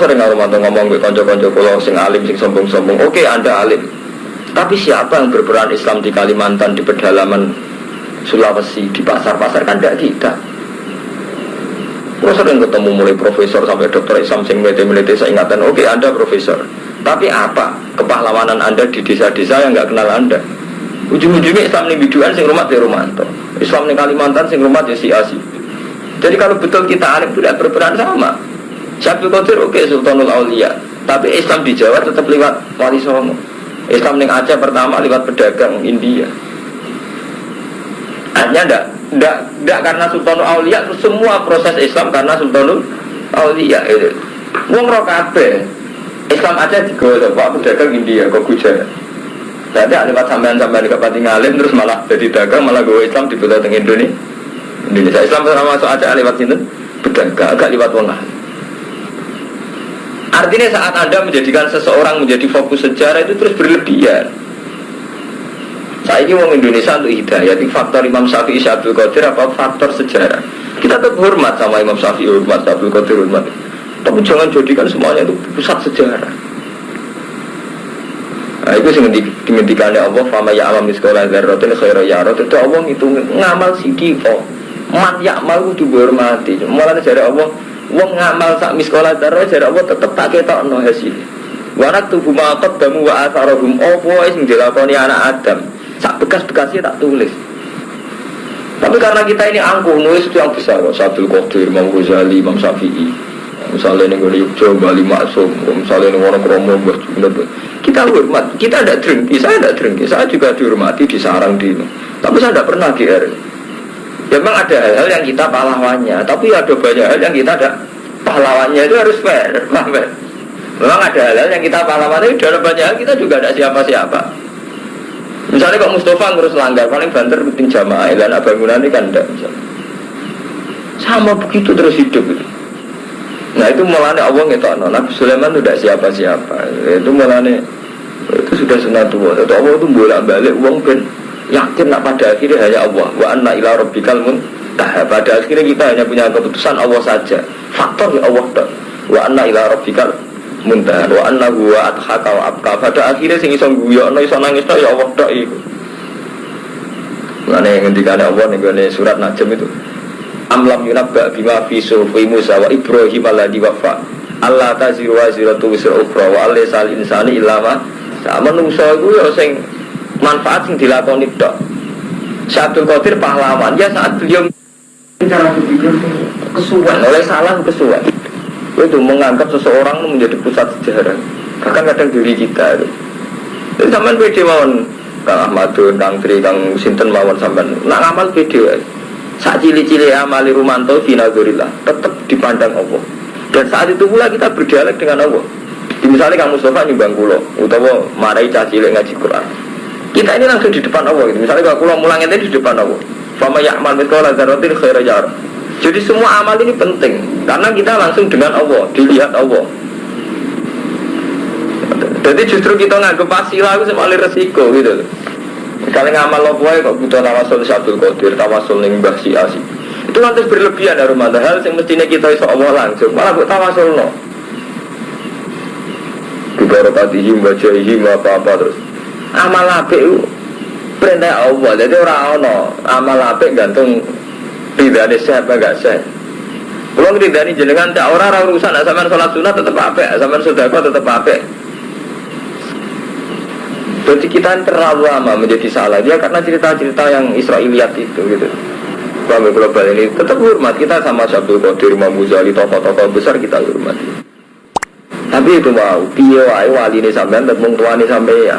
sering ngomong ngomong ke konco-konco kalau sing alim sing sombong-sombong, oke anda alim. Tapi siapa yang berperan Islam di Kalimantan, di pedalaman Sulawesi, di pasar-pasar kan tidak kita. Kalau sering ketemu mulai profesor sampai dokter Islam sing melete-melete saya ingatan, oke anda profesor. Tapi apa kepahlawanan anda di desa-desa yang nggak kenal anda? Ujung-ujungnya Islam ini biduan sing rumah di Romanto. Islam di Kalimantan sing rumah di Siasi. Jadi kalau betul kita alim tidak berperan sama. Syabdul Qadir oke Sultanul Aulia Tapi Islam di Jawa tetap lewat Wali Islam yang Aceh pertama lewat pedagang India Hanya ndak ndak ndak karena Sultanul Aulia semua proses Islam karena Sultanul Aulia itu. Wong. Islam Aceh digolek Pak pedagang India kok Gujarat. Jadi lewat sampean-sampean di Pati Ngalim terus malah jadi dagang malah gue Islam di teng Indonesia. Indonesia Islam sama masuk Aceh lewat sini pedagang agak lewat wong. Artinya saat Anda menjadikan seseorang menjadi fokus sejarah itu terus berlebihan. Saya ini orang Indonesia untuk hidayah, itu faktor Imam Syafi'i Syabdul Qadir apa faktor sejarah. Kita tetap hormat sama Imam Syafi'i, hormat Syabdul Qadir, hormat. Tapi jangan jadikan semuanya itu pusat sejarah. Nah, itu sing dimentikan Allah fama ya alam sekolah dzarratin khairu yarot itu Allah itu ngamal sidiko man yakmal kudu dihormati malah dari Allah wong ngamal sak miskola darah dari Allah tetep tak ketokno hasil warak tubuh makot damu wa atharohum opo sing dilakoni anak Adam sak bekas-bekasnya tak tulis. Tapi karena kita ini angkuh nulis itu yang besar. Kok Sabdul Qadir, Imam Ghazali, Imam Syafi'i. Misalnya ini gue Yogyo, Bali Maksum. Misalnya ini orang Kromo, kita hormat, kita tidak drengki, saya tidak drengki saya juga dihormati, disarang di tapi saya tidak pernah GR ya, memang ada hal-hal yang kita pahlawannya. Tapi ada banyak hal yang kita ada pahlawannya itu harus fair. Memang ada hal-hal yang kita pahlawannya ada banyak hal kita juga ada siapa-siapa misalnya kok Mustafa ngurus langgar paling banter rutin jamaah dan bangunan ini kan enggak misalnya. Sama begitu terus hidup itu Nah itu mulanya Allah ngetokno. Nabi Sulaiman itu tidak siapa-siapa. Itu mulanya itu sudah sunatullah Itu Allah itu bolak balik uang ben yakin nak pada akhirnya hanya Allah. Wa anna ila rabbikal muntah Pada akhirnya kita hanya punya keputusan Allah saja. Faktor ya Allah Wa anna ila rabbikal muntah. Wa anna huwa adhaka wa abka Pada akhirnya sing iso guyokno iso nangis ya Allah tak itu Mana yang ngendikan Allah nih surat Najm itu. Amlam yunabba bima fi sufi Musa wa Ibrahim alladhi wafa. Allah taziru wa ziratu wisra ukhra wa alaysal insani ilama sama nungso itu ya sing manfaat sing dilakoni tok. Syabdul Qadir pahlawan. Ya saat beliau cara berpikir kesuwen. Oleh salah kesuwen itu menganggap seseorang menjadi pusat sejarah. Bahkan kadang diri kita itu. Jadi sampean pede mawon. Kang Ahmadun, Kang Tri, Kang Sinten mawon sampean. Nak ngamal pede wae. Saat cili-cili amali rumanto finazurillah tetap dipandang Allah. Dan saat itu pula kita berdialog dengan Allah. Misalnya kamu Mustafa nyumbang kulo utawa marai caci ngaji Quran. Kita ini langsung di depan Allah. Gitu. misalnya kalau kulo mulang itu di depan Allah. Fama ya'mal mithqala dzarratin khairan yarah jadi semua amal ini penting karena kita langsung dengan Allah dilihat Allah jadi justru kita nganggep pasilah itu semalir resiko gitu Misalnya ngamal lo kok butuh tawasul Syabdul Qadir, tawasul ning Mbah Si Asi. Itu nanti berlebihan dari rumah hal yang mestinya kita iso Allah langsung, malah buat tawasul no. Dibarakatihi bacahi apa-apa terus. Amal apik perintah Allah, jadi orang ono amal apik gantung ridhani sehat apa enggak sehat. Kalau ridhani jenengan tak orang orang urusan, sampai sholat sunnah tetap apik, sampai sedekah tetap apik. Jadi kita terlalu lama menjadi salah dia karena cerita-cerita yang Israeliat itu gitu. Kami global ini tetap hormat kita sama Syabdul Qadir, Imam Ghazali, tokoh-tokoh besar kita hormati. Tapi itu mau piye wali ini sampean tetep tuani sampai ya.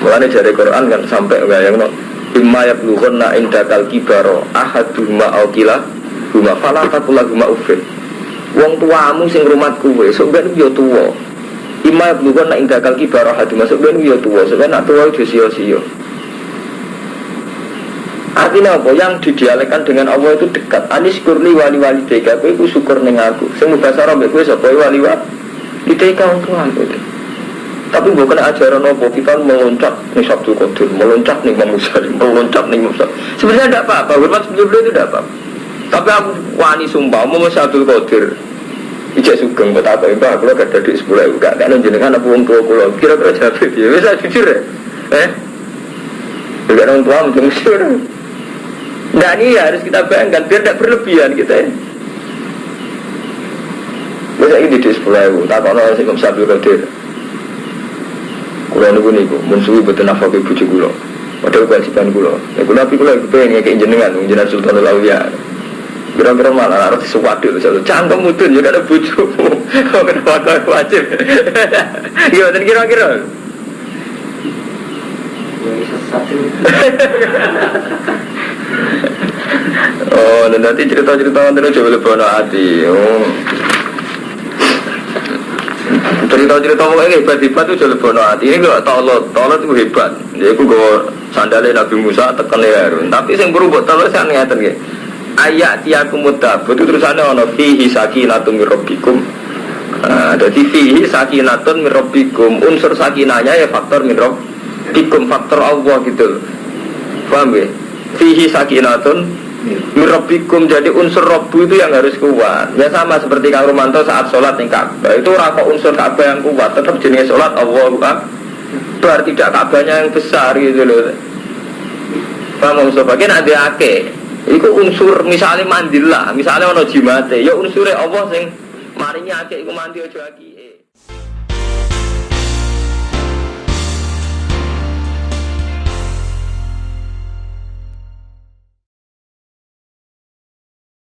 Mulane dari Quran kan sampai bayangno imma yablughanna indakal kibaro ahaduhuma au kila huma fala taqulahuma uffin. Wong tuamu sing rumat kuwe sok ben yo tuwa. Ima bukan nak indakal kibarah hati masuk ben ya tua sebenarnya nak tua itu sio sio. Artinya apa? Yang didialekkan dengan Allah itu dekat. Anis kurli wali wali tega. Kue ku syukur neng aku. Semoga mbak kue sapa wali wali tega untuk aku. Tapi bukan ajaran apa kita meloncat nih Sabtu Qadir, meloncat nih Imam meloncat nih Imam Sebenarnya tidak apa-apa, hormat sebelum itu tidak apa-apa. Tapi aku wani sumpah, mau Sabtu Qadir, Ijek sugeng buat apa aku gak ada di sepuluh ibu gak kan jenengan apa wong tua kulo kira-kira jawab dia? Bisa jujur ya. Eh? Juga orang tua mungkin jujur. Nah ini harus kita bayangkan biar tidak berlebihan kita ya. Bisa ini di sepuluh ibu tak kono sih kamu sabtu rotir kulo niku niku mensuwi betul nafkah ibu kulo padahal kewajiban kulo ya kulo tapi kulo pengen kayak jenengan jenengan Sultan Lawiya Kira-kira malah harus sesuatu satu cangkem mudun juga ada bucu. Kok kenapa kau wajib? Gimana kira-kira? oh, nanti cerita-cerita nanti coba lebih hati. Oh. Cerita-cerita ini hebat-hebat itu jadi bono hati. Ini gak tolot, tolot itu hebat. Jadi aku gue sandalnya Nabi Musa tekan Harun. Tapi yang berubah tolot saya ngeliatin gitu ayat tiakum mutabut itu terusannya ono fihi sakinatun mirrobikum nah, jadi fihi sakinatun mirrobikum unsur sakinanya ya faktor mirrobikum faktor Allah gitu paham ya fihi sakinatun mirrobikum jadi unsur robu itu yang harus kuat. Ya sama seperti Kang Romanto saat sholat nih Ka'bah. Itu raka unsur Ka'bah yang kuat tetap jenis sholat Allah bukan berarti tidak Ka'bahnya yang besar gitu loh. Paham Mustafa kan ada ake Iku unsur misalnya mandil lah, misalnya ono jimate, ya unsurnya Allah sing marinya akeh iku mandi aja aki.